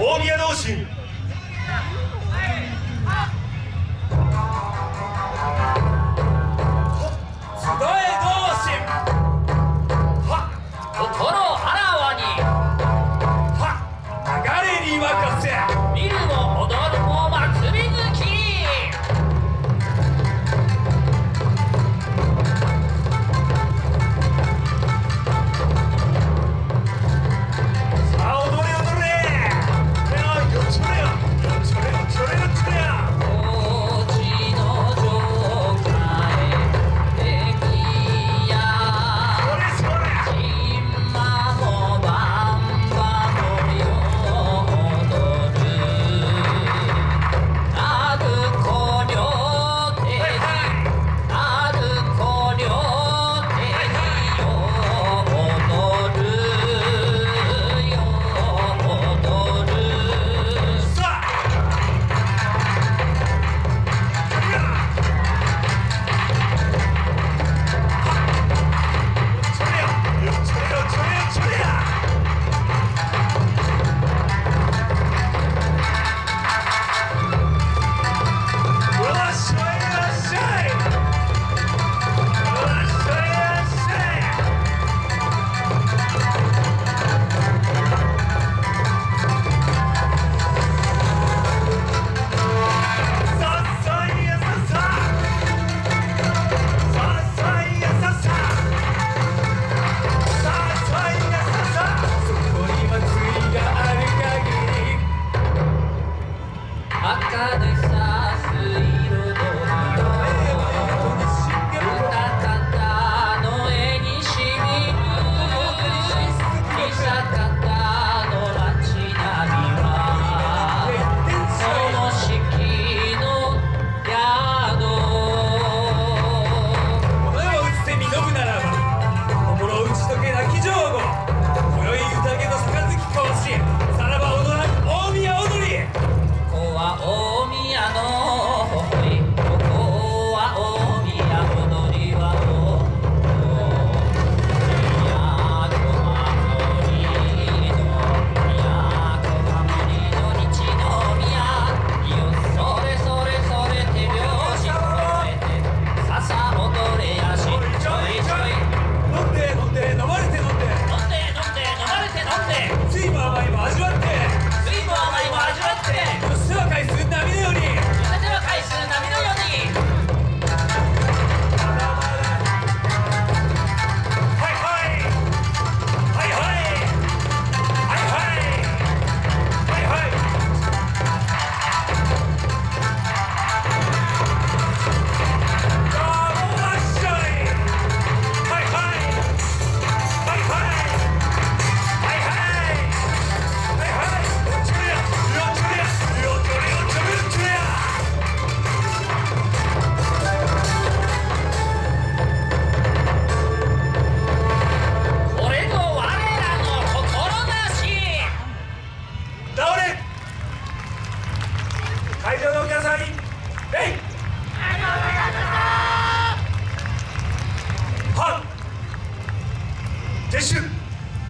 大宮同心。